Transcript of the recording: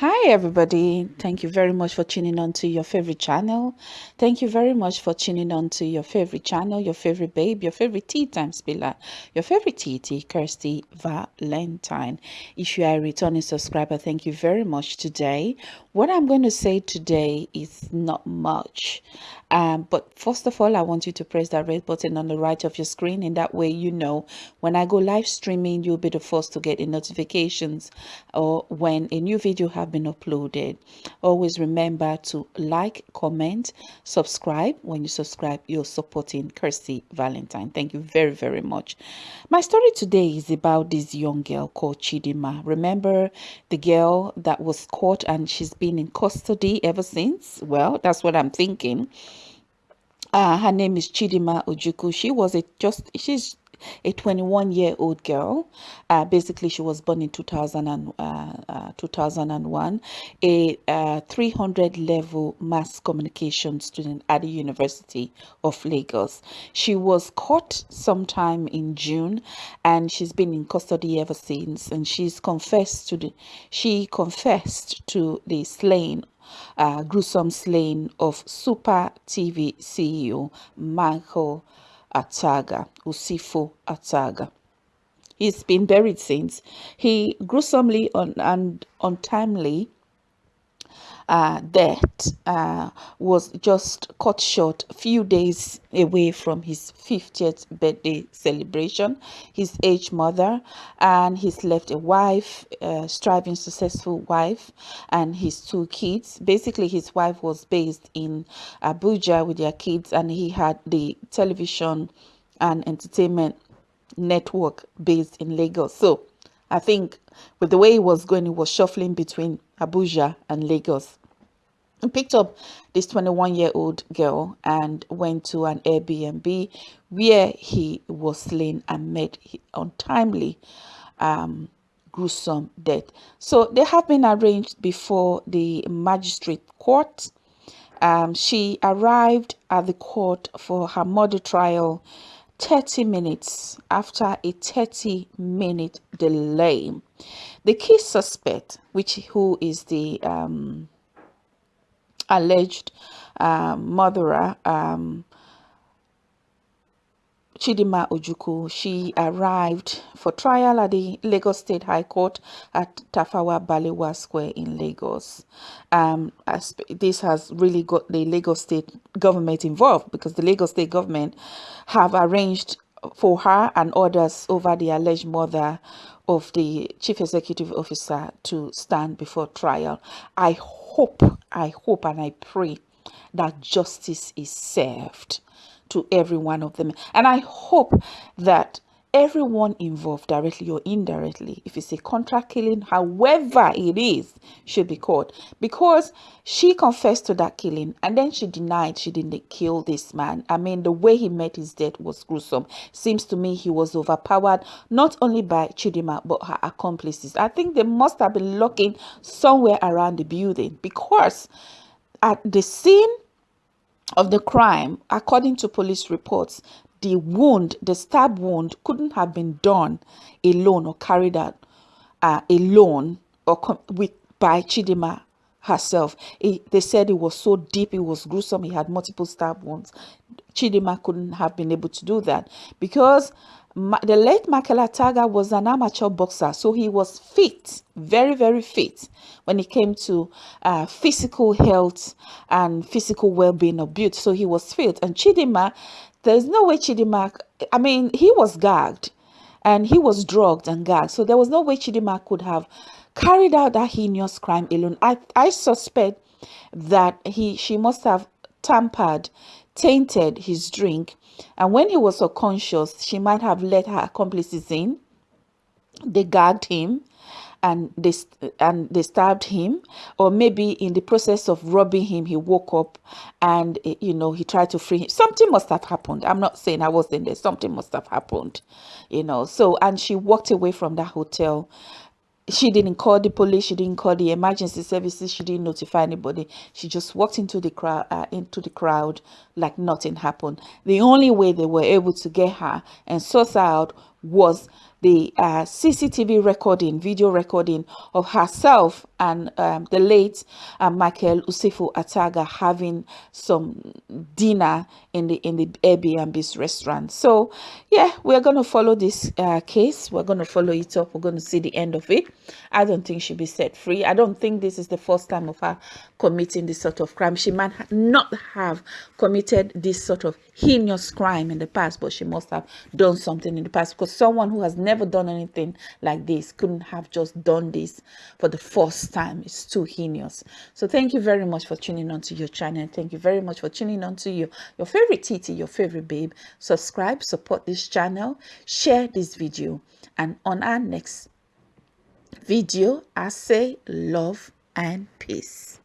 Hi everybody. Thank you very much for tuning on to your favorite channel. Thank you very much for tuning on to your favorite channel, your favorite babe, your favorite tea time spiller, your favorite TT, Kirsty Valentine. If you are a returning subscriber, thank you very much today. What I'm going to say today is not much. Um, but first of all, I want you to press that red button on the right of your screen. In that way, you know when I go live streaming, you'll be the first to get the notifications or when a new video have been uploaded. Always remember to like, comment, subscribe. When you subscribe, you're supporting Kirsty Valentine. Thank you very, very much. My story today is about this young girl called Chidinma. Remember the girl that was caught and she's been in custody ever since? Well, that's what I'm thinking. Uh, her name is Chidinma Ojukwu. She was a just she's a 21 year old girl. Uh, basically, she was born in 2000 and, uh, uh, 2001, a uh, 300 level mass communication student at the University of Lagos. She was caught sometime in June and she's been in custody ever since. And she's confessed to the, she confessed to the slaying uh, gruesome slaying of Super TV CEO Michael Ataga, Usifo Ataga. He's been buried since. He gruesomely and untimely uh, death uh, was just cut short a few days away from his 50th birthday celebration. His aged mother and he's left a wife, striving successful wife and his two kids. Basically, his wife was based in Abuja with their kids and he had the television and entertainment network based in Lagos. So I think with the way he was going, he was shuffling between Abuja and Lagos. He picked up this 21 year old girl and went to an Airbnb where he was slain and met untimely um, gruesome death. So they have been arranged before the magistrate court. Um, she arrived at the court for her murder trial 30 minutes after a 30 minute delay. The key suspect, which who is the um, alleged um, murderer, um, Chidinma Ojukwu, she arrived for trial at the Lagos State High Court at Tafawa Balewa Square in Lagos. Um, this has really got the Lagos State government involved because the Lagos State government have arranged for her and others over the alleged murder of the chief executive officer to stand before trial. I hope, I hope and I pray that justice is served to every one of them. And I hope that everyone involved directly or indirectly if it's a contract killing however it is should be caught. Because she confessed to that killing and then she denied she didn't kill this man. I mean the way he met his death was gruesome. Seems to me he was overpowered not only by chidinma but her accomplices. I think they must have been looking somewhere around the building because at the scene of the crime, according to police reports, the wound, the stab wound, couldn't have been done alone or carried out uh, alone or with by Chidinma herself. It, they said it was so deep, it was gruesome, he had multiple stab wounds. Chidinma couldn't have been able to do that because the late Michael Ataga was an amateur boxer, so he was fit, very, very fit when it came to uh, physical health and physical well-being of beauty. So he was fit. And Chidinma, there's no way Chidinma, I mean, he was gagged and he was drugged and gagged. So there was no way Chidinma could have carried out that heinous crime alone. I, I suspect that he she must have tampered, tainted his drink and when he was unconscious, she might have let her accomplices in. They gagged him and they and they stabbed him or maybe in the process of robbing him he woke up and eh, you know he tried to free him. Something must have happened. I'm not saying i wasn't there. Something must have happened you know. So and she walked away from that hotel she didn't call the police she didn't call the emergency services she didn't notify anybody. She just walked into the crowd uh, into the crowd like nothing happened. The only way they were able to get her and sort her out was the uh, CCTV recording, video recording of herself and um, the late uh, Michael Usifo Ataga having some dinner in the in the Airbnb's restaurant. So yeah, we're going to follow this uh, case. We're going to follow it up. We're going to see the end of it. I don't think she'll be set free. I don't think this is the first time of her committing this sort of crime. She might not have committed this sort of heinous crime in the past, but she must have done something in the past because someone who has never done anything like this couldn't have just done this for the first time. It's too heinous. So thank you very much for tuning on to your channel. Thank you very much for tuning on to your, your favorite Titi, your favorite babe. Subscribe, support this channel, share this video. And on our next video, I say love and peace.